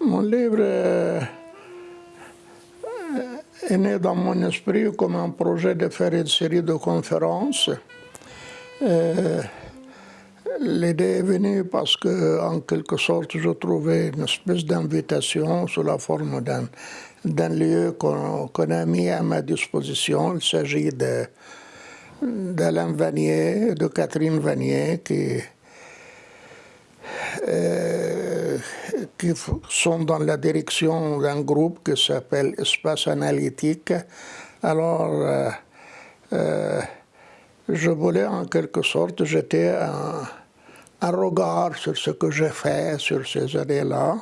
Mon livre est né dans mon esprit comme un projet de faire une série de conférences. Euh, l'idée est venue parce que, en quelque sorte, je trouvais une espèce d'invitation sous la forme d'un lieu qu'on a mis à ma disposition. Il s'agit d'Alain Vanier, de Catherine Vanier, qui euh, qui sont dans la direction d'un groupe qui s'appelle Espace Analytique. Alors, euh, euh, je voulais en quelque sorte jeter un, un, regard sur ce que j'ai fait sur ces années-là.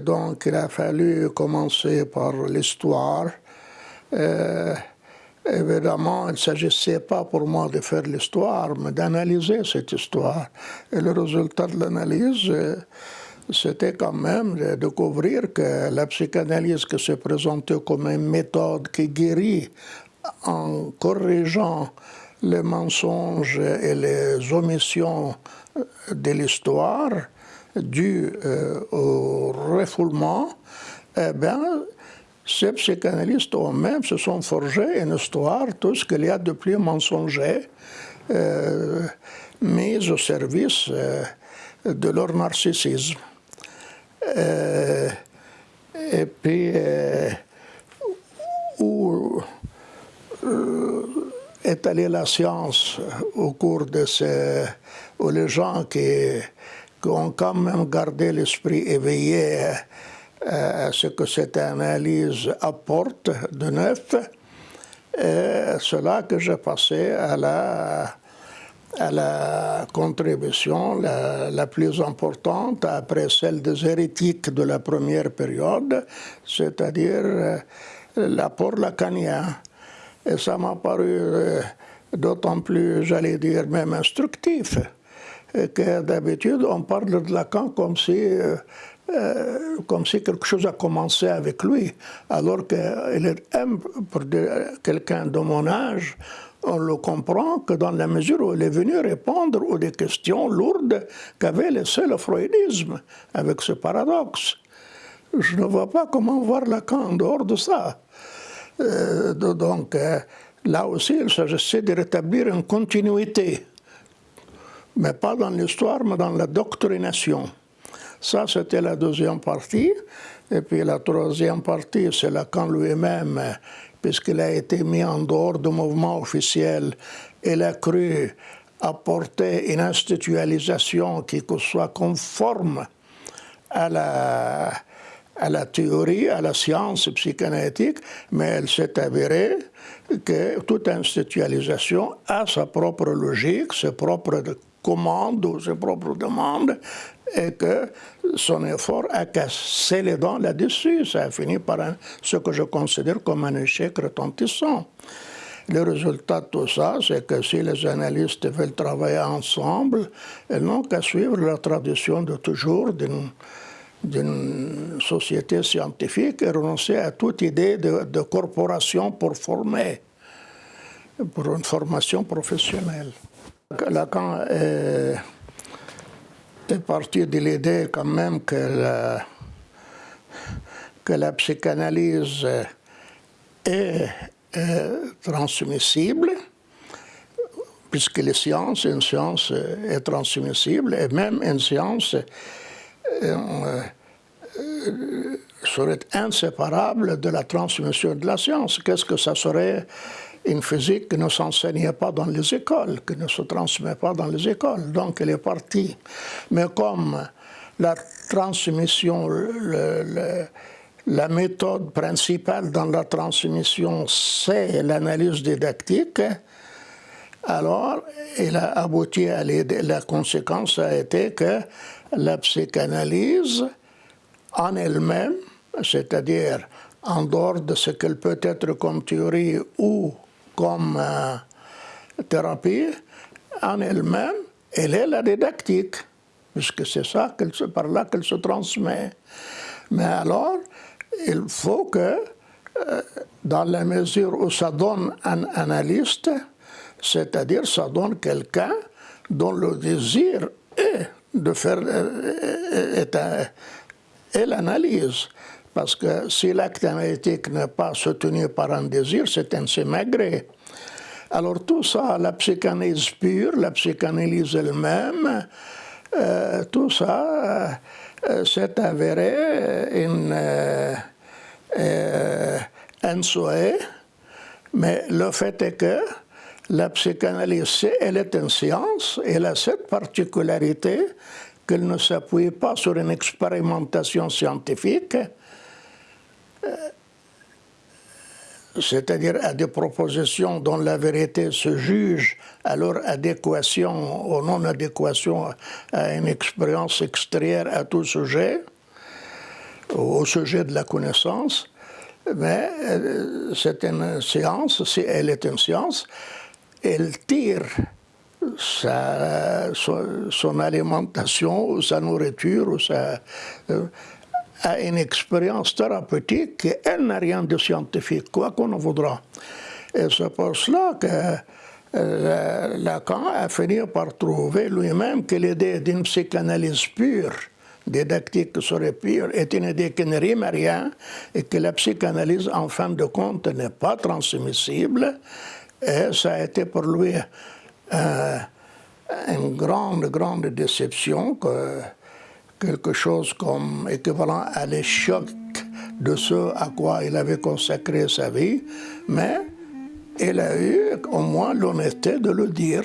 Donc, il a fallu commencer par l'histoire. Évidemment, il ne s'agissait pas pour moi de faire l'histoire, mais d'analyser cette histoire. Et le résultat de l'analyse, euh, c'était quand même de découvrir que la psychanalyse qui se présentait comme une méthode qui guérit en corrigeant les mensonges et les omissions de l'histoire dues euh, au refoulement, eh bien, ces psychanalystes eux-mêmes se sont forgés une histoire, tout ce qu'il y a de plus mensonger, euh, mise au service euh, de leur narcissisme. Euh, et puis, euh, où est allée la science au cours de ces... où les gens qui, qui ont quand même gardé l'esprit éveillé euh, ce que cette analyse apporte de neuf, et cela que j'ai passé à la, à la contribution la, la, plus importante après celle des hérétiques de la première période, c'est-à-dire euh, l'apport lacanien. Et ça m'a paru euh, d'autant plus, j'allais dire, même instructif, que d'habitude on parle de Lacan comme si euh, comme si quelque chose a commencé avec lui, alors qu'il pour quelqu'un de mon âge, on le comprend que dans la mesure où il est venu répondre aux questions lourdes qu'avait laissé le freudisme, avec ce paradoxe. Je ne vois pas comment voir Lacan en dehors de ça. Euh, donc, euh, là aussi, il s'agissait de rétablir une continuité, mais pas dans l'histoire, mais dans la doctrination. Ça, c'était la deuxième partie. Et puis la troisième partie, c'est Lacan lui-même, puisqu'il a été mis en dehors du mouvement officiel. Il a cru apporter une institutionnalisation qui soit conforme à la, à la théorie, à la science psychanalytique, mais elle s'est avérée que toute institutionnalisation a sa propre logique, ses propres commandes ou ses propres demandes, et que son effort a cassé les dents là-dessus. Ça a fini par ce que je considère comme un échec retentissant. Le résultat de tout ça, c'est que si les analystes veulent travailler ensemble, ils n'ont qu'à suivre la tradition de toujours d'une société scientifique et renoncer à toute idée de, de corporation pour former, pour une formation professionnelle. Lacan est est parti de l'idée quand même que la, que la psychanalyse est, transmissible, puisque les sciences, une science est transmissible, et même une science euh, euh, serait inséparable de la transmission de la science. Qu'est-ce que ça serait une physique qui ne s'enseignait pas dans les écoles, qui ne se transmet pas dans les écoles. Donc elle est partie. Mais comme la transmission, la méthode principale dans la transmission, c'est l'analyse didactique, alors il a abouti à la conséquence a été que la psychanalyse en elle-même, c'est-à-dire en dehors de ce qu'elle peut être comme théorie ou comme euh, thérapie, en elle-même, elle est la didactique, puisque c'est ça, par là qu'elle se transmet. Mais alors, il faut que, euh, dans la mesure où ça donne un analyste, c'est-à-dire ça donne quelqu'un dont le désir est de faire et l'analyse. Parce que si l'acte analytique n'est pas soutenu par un désir, c'est un sémagré. Alors tout ça, la psychanalyse pure, la psychanalyse elle-même, euh, tout ça euh, s'est avéré une, euh, un souhait, mais le fait est que la psychanalyse, elle est une science, elle a cette particularité qu'elle ne s'appuie pas sur une expérimentation scientifique, c'est-à-dire à des propositions dont la vérité se juge à leur adéquation ou non-adéquation à une expérience extérieure à tout sujet, au sujet de la connaissance, mais euh, c'est une science, si elle est une science, elle tire sa, son, alimentation, ou sa nourriture, ou sa, euh, à une expérience thérapeutique qui, elle, n'a rien de scientifique, quoi qu'on en voudra. Et c'est pour cela que euh, Lacan a fini par trouver lui-même que l'idée d'une psychanalyse pure, didactique serait pure, est une idée qui ne rime à rien et que la psychanalyse, en fin de compte, n'est pas transmissible. Et ça a été pour lui euh, une grande, grande déception que quelque chose comme équivalent à l'échec de ce à quoi il avait consacré sa vie, mais il a eu au moins l'honnêteté de le dire.